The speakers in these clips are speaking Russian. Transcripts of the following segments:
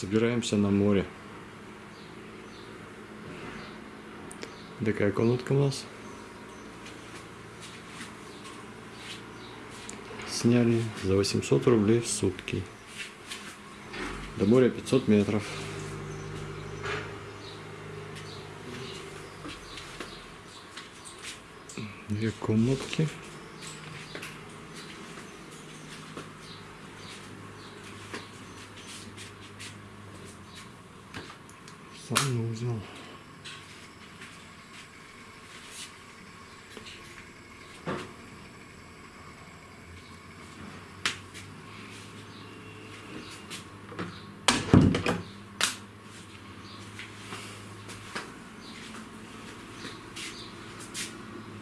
Собираемся на море. Такая комнатка у нас. Сняли за 800 рублей в сутки. До моря 500 метров. Две комнатки. Санузел.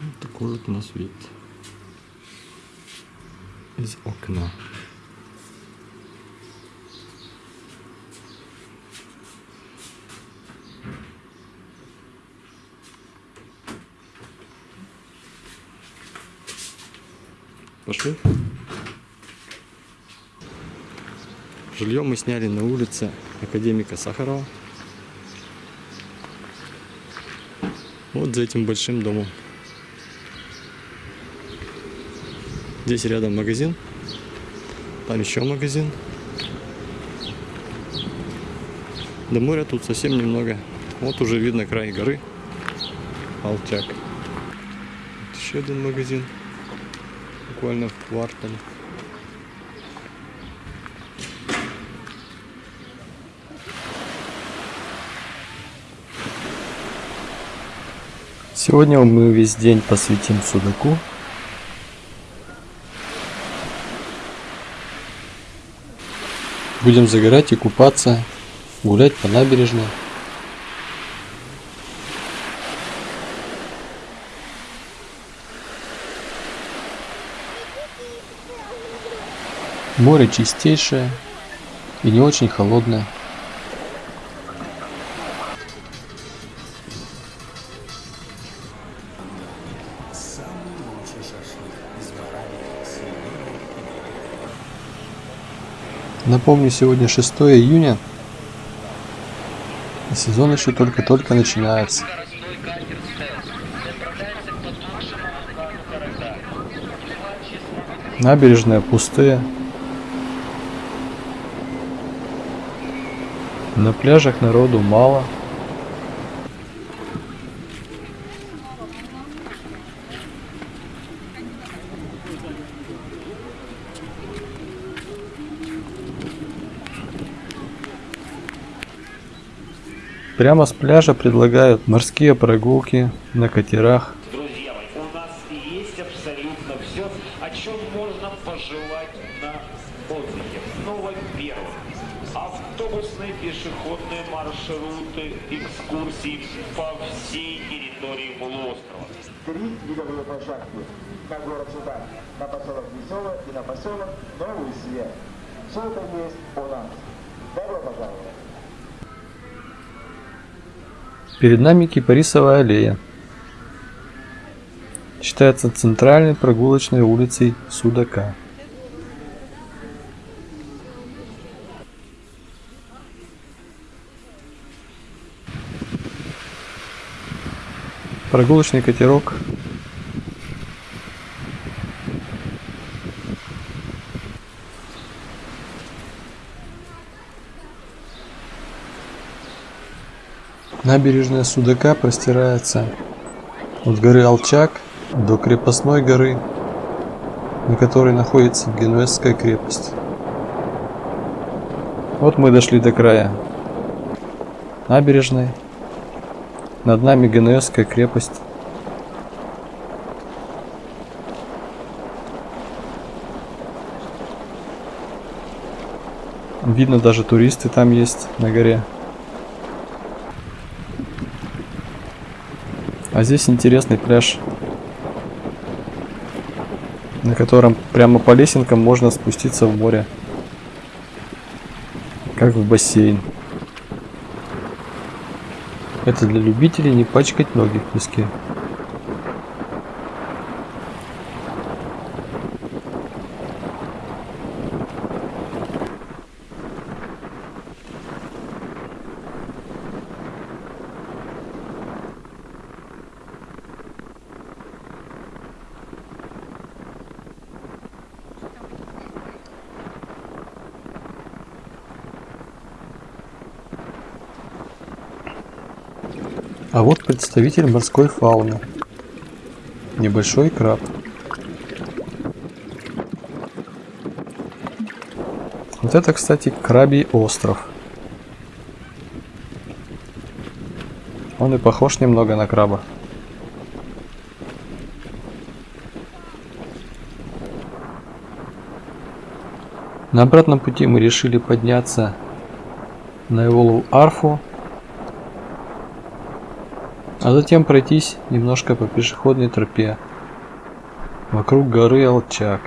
Вот такой вот у нас вид из окна. Пошли. Жилье мы сняли на улице Академика Сахарова. Вот за этим большим домом. Здесь рядом магазин. Там еще магазин. До моря тут совсем немного. Вот уже видно край горы. Алчак. Еще один магазин. Буквально в квартале. Сегодня мы весь день посвятим судаку. Будем загорать и купаться, гулять по набережной. Море чистейшее и не очень холодное. Напомню, сегодня 6 июня. И сезон еще только-только начинается. Набережная пустые. На пляжах народу мало. Прямо с пляжа предлагают морские прогулки на катерах. Друзья мои, у нас есть абсолютно все, о чем можно пожелать на отдыхе. Ну, во-первых, автобусные пешеходные маршруты, экскурсии по всей территории полуострова. Три видовые площадки на город Судан, на поселок Весело и на поселок Новый Свет. Все это есть у нас. Добро пожаловать! Перед нами Кипарисовая аллея. Считается центральной прогулочной улицей Судака. Прогулочный катерок. Набережная Судака простирается от горы Алчак до крепостной горы, на которой находится Генуэзская крепость. Вот мы дошли до края набережной. Над нами Генуэзская крепость. Видно, даже туристы там есть на горе. А здесь интересный пляж, на котором прямо по лесенкам можно спуститься в море, как в бассейн. Это для любителей не пачкать ноги в песке. А вот представитель морской фауны. Небольшой краб. Вот это, кстати, крабий остров. Он и похож немного на краба. На обратном пути мы решили подняться на Эволу Арфу, а затем пройтись немножко по пешеходной тропе вокруг горы Алчак.